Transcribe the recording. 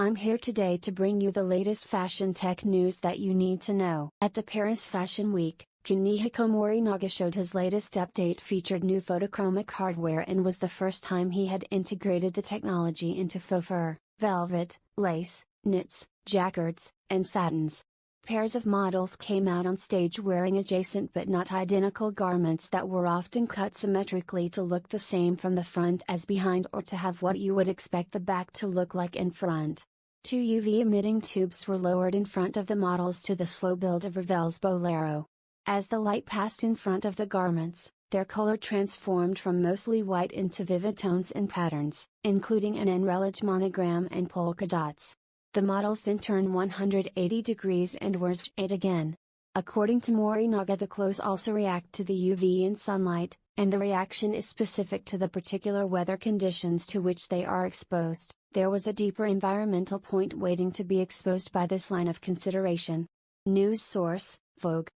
I'm here today to bring you the latest fashion tech news that you need to know. At the Paris Fashion Week, Kunihiko Morinaga showed his latest update featured new photochromic hardware and was the first time he had integrated the technology into faux fur, velvet, lace, knits, jacquards, and satins. Pairs of models came out on stage wearing adjacent but not identical garments that were often cut symmetrically to look the same from the front as behind or to have what you would expect the back to look like in front. Two UV emitting tubes were lowered in front of the models to the slow build of Ravel's Bolero. As the light passed in front of the garments, their color transformed from mostly white into vivid tones and patterns, including an Anrealage monogram and polka dots. The models then turn 180 degrees and were shade again. According to Morinaga the clothes also react to the UV and sunlight, and the reaction is specific to the particular weather conditions to which they are exposed. There was a deeper environmental point waiting to be exposed by this line of consideration. News source, Vogue.